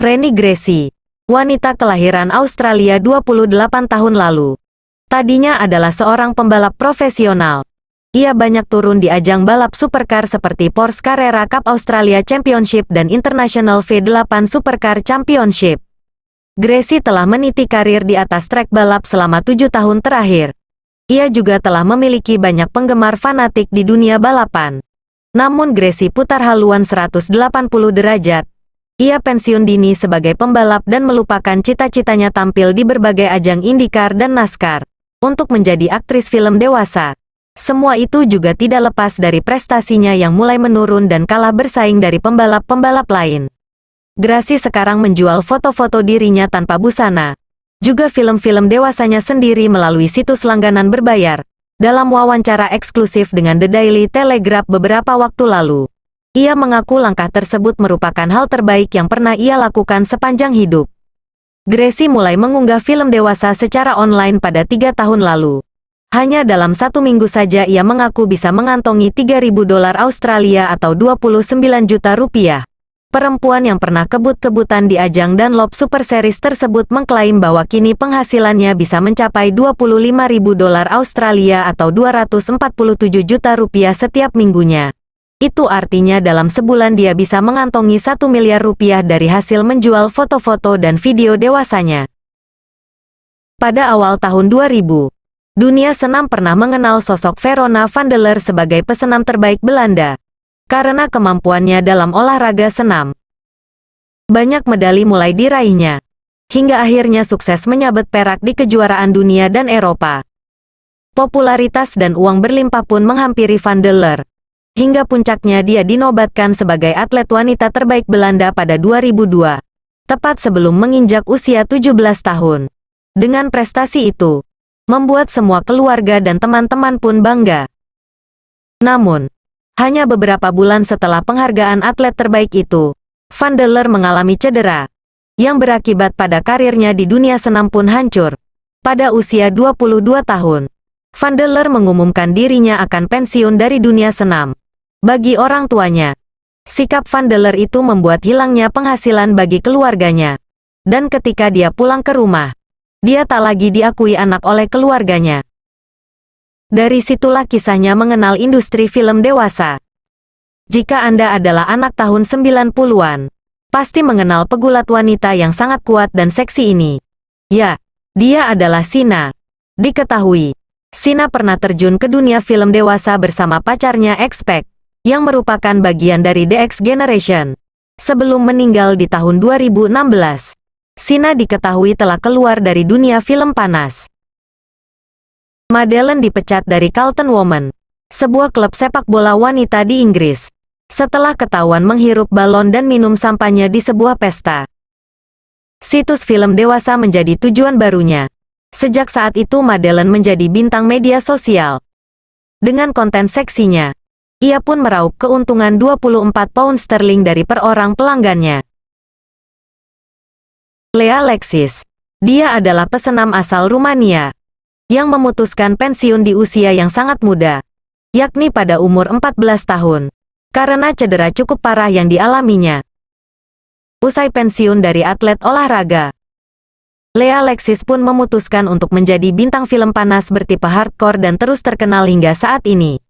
Reni Gracie, wanita kelahiran Australia 28 tahun lalu. Tadinya adalah seorang pembalap profesional. Ia banyak turun di ajang balap supercar seperti Porsche Carrera Cup Australia Championship dan International V8 Supercar Championship. Gracie telah meniti karir di atas trek balap selama tujuh tahun terakhir. Ia juga telah memiliki banyak penggemar fanatik di dunia balapan. Namun Gracie putar haluan 180 derajat, ia pensiun dini sebagai pembalap dan melupakan cita-citanya tampil di berbagai ajang IndyCar dan NASCAR. Untuk menjadi aktris film dewasa. Semua itu juga tidak lepas dari prestasinya yang mulai menurun dan kalah bersaing dari pembalap-pembalap lain. Gracie sekarang menjual foto-foto dirinya tanpa busana. Juga film-film dewasanya sendiri melalui situs langganan berbayar. Dalam wawancara eksklusif dengan The Daily Telegraph beberapa waktu lalu. Ia mengaku langkah tersebut merupakan hal terbaik yang pernah ia lakukan sepanjang hidup. Gracie mulai mengunggah film dewasa secara online pada tiga tahun lalu. Hanya dalam satu minggu saja ia mengaku bisa mengantongi 3.000 dolar Australia atau 29 juta rupiah. Perempuan yang pernah kebut-kebutan di ajang Dunlop Super Series tersebut mengklaim bahwa kini penghasilannya bisa mencapai 25.000 dolar Australia atau 247 juta rupiah setiap minggunya. Itu artinya dalam sebulan dia bisa mengantongi satu miliar rupiah dari hasil menjual foto-foto dan video dewasanya. Pada awal tahun 2000, dunia senam pernah mengenal sosok Verona van der Leer sebagai pesenam terbaik Belanda. Karena kemampuannya dalam olahraga senam. Banyak medali mulai diraihnya. Hingga akhirnya sukses menyabet perak di kejuaraan dunia dan Eropa. Popularitas dan uang berlimpah pun menghampiri van der Leer. Hingga puncaknya dia dinobatkan sebagai atlet wanita terbaik Belanda pada 2002, tepat sebelum menginjak usia 17 tahun. Dengan prestasi itu, membuat semua keluarga dan teman-teman pun bangga. Namun, hanya beberapa bulan setelah penghargaan atlet terbaik itu, Van der Leer mengalami cedera, yang berakibat pada karirnya di dunia senam pun hancur. Pada usia 22 tahun, Van der Leer mengumumkan dirinya akan pensiun dari dunia senam. Bagi orang tuanya, sikap Van der Leer itu membuat hilangnya penghasilan bagi keluarganya. Dan ketika dia pulang ke rumah, dia tak lagi diakui anak oleh keluarganya. Dari situlah kisahnya mengenal industri film dewasa. Jika Anda adalah anak tahun 90-an, pasti mengenal pegulat wanita yang sangat kuat dan seksi ini. Ya, dia adalah Sina. Diketahui, Sina pernah terjun ke dunia film dewasa bersama pacarnya Expect yang merupakan bagian dari The X Generation. Sebelum meninggal di tahun 2016, Sina diketahui telah keluar dari dunia film panas. Madeleine dipecat dari Carlton Women, sebuah klub sepak bola wanita di Inggris, setelah ketahuan menghirup balon dan minum sampahnya di sebuah pesta. Situs film dewasa menjadi tujuan barunya. Sejak saat itu Madeleine menjadi bintang media sosial. Dengan konten seksinya, ia pun meraup keuntungan 24 pound sterling dari per orang pelanggannya. Lea Lexis. Dia adalah pesenam asal Rumania yang memutuskan pensiun di usia yang sangat muda, yakni pada umur 14 tahun, karena cedera cukup parah yang dialaminya. Usai pensiun dari atlet olahraga, Lea Lexis pun memutuskan untuk menjadi bintang film panas bertipe hardcore dan terus terkenal hingga saat ini.